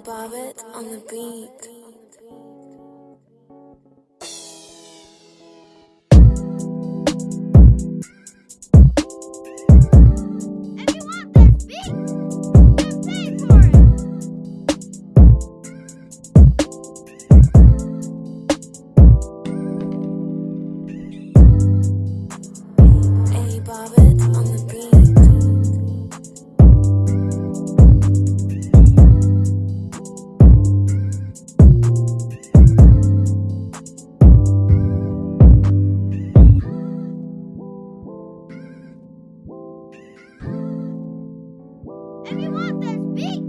Bobbitt on the beat. as big.